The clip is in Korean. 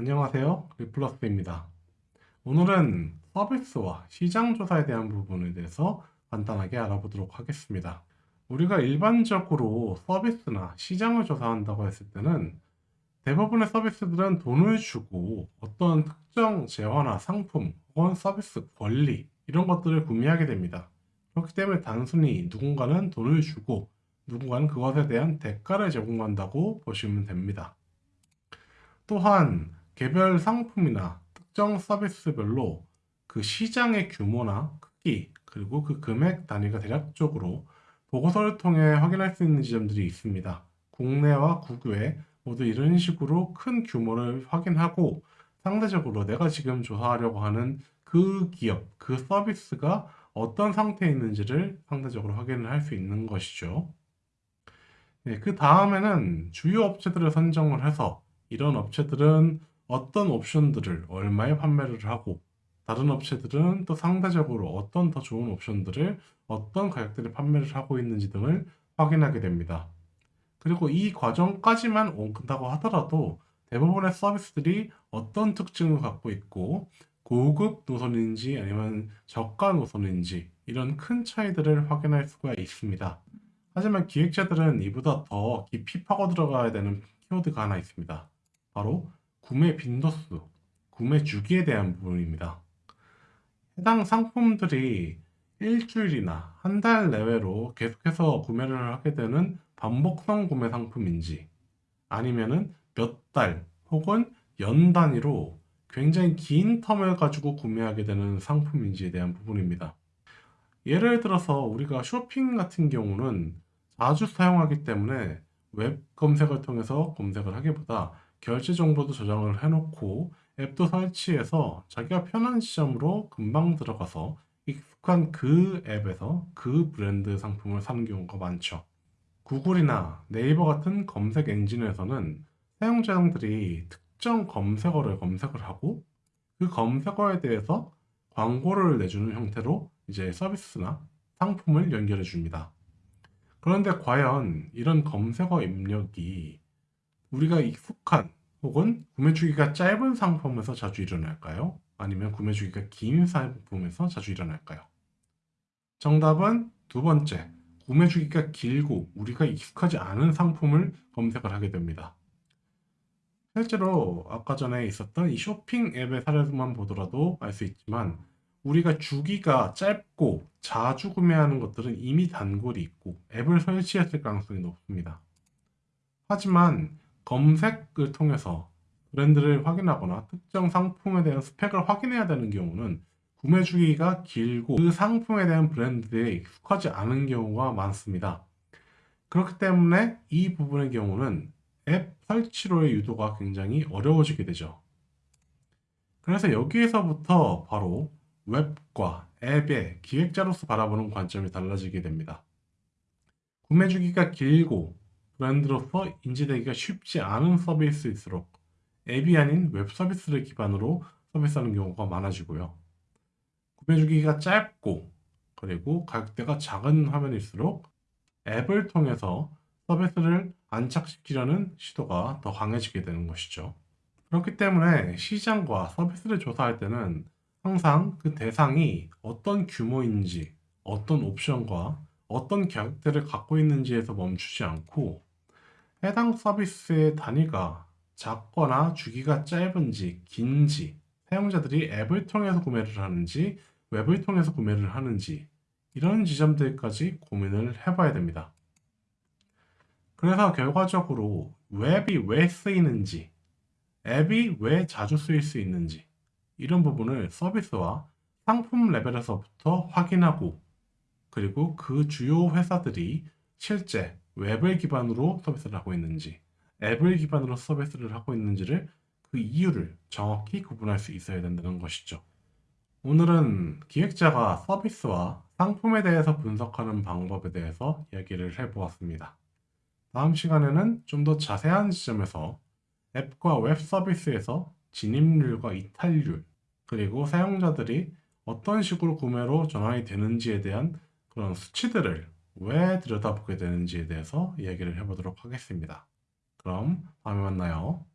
안녕하세요. 리플러스입니다. 오늘은 서비스와 시장 조사에 대한 부분에 대해서 간단하게 알아보도록 하겠습니다. 우리가 일반적으로 서비스나 시장을 조사한다고 했을 때는 대부분의 서비스들은 돈을 주고 어떤 특정 재화나 상품 혹은 서비스 권리 이런 것들을 구매하게 됩니다. 그렇기 때문에 단순히 누군가는 돈을 주고 누군가는 그것에 대한 대가를 제공한다고 보시면 됩니다. 또한 개별 상품이나 특정 서비스별로 그 시장의 규모나 크기 그리고 그 금액 단위가 대략적으로 보고서를 통해 확인할 수 있는 지점들이 있습니다. 국내와 국외 모두 이런 식으로 큰 규모를 확인하고 상대적으로 내가 지금 조사하려고 하는 그 기업, 그 서비스가 어떤 상태에 있는지를 상대적으로 확인을 할 수 있는 것이죠. 네, 그 다음에는 주요 업체들을 선정을 해서 이런 업체들은 어떤 옵션들을 얼마에 판매를 하고 다른 업체들은 또 상대적으로 어떤 더 좋은 옵션들을 어떤 가격대에 판매를 하고 있는지 등을 확인하게 됩니다. 그리고 이 과정까지만 온다고 하더라도 대부분의 서비스들이 어떤 특징을 갖고 있고 고급 노선인지 아니면 저가 노선인지 이런 큰 차이들을 확인할 수가 있습니다. 하지만 기획자들은 이보다 더 깊이 파고 들어가야 되는 키워드가 하나 있습니다. 바로 구매 빈도수, 구매 주기에 대한 부분입니다. 해당 상품들이 일주일이나 한 달 내외로 계속해서 구매를 하게 되는 반복성 구매 상품인지 아니면은 몇 달 혹은 연 단위로 굉장히 긴 텀을 가지고 구매하게 되는 상품인지에 대한 부분입니다. 예를 들어서 우리가 쇼핑 같은 경우는 자주 사용하기 때문에 웹 검색을 통해서 검색을 하기보다 결제 정보도 저장을 해놓고 앱도 설치해서 자기가 편한 시점으로 금방 들어가서 익숙한 그 앱에서 그 브랜드 상품을 사는 경우가 많죠. 구글이나 네이버 같은 검색 엔진에서는 사용자들이 특정 검색어를 검색을 하고 그 검색어에 대해서 광고를 내주는 형태로 이제 서비스나 상품을 연결해 줍니다. 그런데 과연 이런 검색어 입력이 우리가 익숙한 혹은 구매 주기가 짧은 상품에서 자주 일어날까요? 아니면 구매 주기가 긴 상품에서 자주 일어날까요? 정답은 두 번째, 구매 주기가 길고 우리가 익숙하지 않은 상품을 검색을 하게 됩니다. 실제로 아까 전에 있었던 이 쇼핑 앱의 사례만 보더라도 알 수 있지만 우리가 주기가 짧고 자주 구매하는 것들은 이미 단골이 있고 앱을 설치했을 가능성이 높습니다. 하지만 검색을 통해서 브랜드를 확인하거나 특정 상품에 대한 스펙을 확인해야 되는 경우는 구매 주기가 길고 그 상품에 대한 브랜드에 익숙하지 않은 경우가 많습니다. 그렇기 때문에 이 부분의 경우는 앱 설치로의 유도가 굉장히 어려워지게 되죠. 그래서 여기에서부터 바로 웹과 앱의 기획자로서 바라보는 관점이 달라지게 됩니다. 구매 주기가 길고 브랜드로서 인지되기가 쉽지 않은 서비스일수록 앱이 아닌 웹 서비스를 기반으로 서비스하는 경우가 많아지고요. 구매 주기가 짧고 그리고 가격대가 작은 화면일수록 앱을 통해서 서비스를 안착시키려는 시도가 더 강해지게 되는 것이죠. 그렇기 때문에 시장과 서비스를 조사할 때는 항상 그 대상이 어떤 규모인지, 어떤 옵션과 어떤 가격대를 갖고 있는지에서 멈추지 않고 해당 서비스의 단위가 작거나 주기가 짧은지 긴지 사용자들이 앱을 통해서 구매를 하는지 웹을 통해서 구매를 하는지 이런 지점들까지 고민을 해봐야 됩니다. 그래서 결과적으로 웹이 왜 쓰이는지 앱이 왜 자주 쓰일 수 있는지 이런 부분을 서비스와 상품 레벨에서부터 확인하고 그리고 그 주요 회사들이 실제 웹을 기반으로 서비스를 하고 있는지 앱을 기반으로 서비스를 하고 있는지를 그 이유를 정확히 구분할 수 있어야 된다는 것이죠. 오늘은 기획자가 서비스와 상품에 대해서 분석하는 방법에 대해서 이야기를 해보았습니다. 다음 시간에는 좀 더 자세한 지점에서 앱과 웹 서비스에서 진입률과 이탈률, 그리고 사용자들이 어떤 식으로 구매로 전환이 되는지에 대한 그런 수치들을 왜 들여다보게 되는지에 대해서 이야기를 해보도록 하겠습니다. 그럼 다음에 만나요.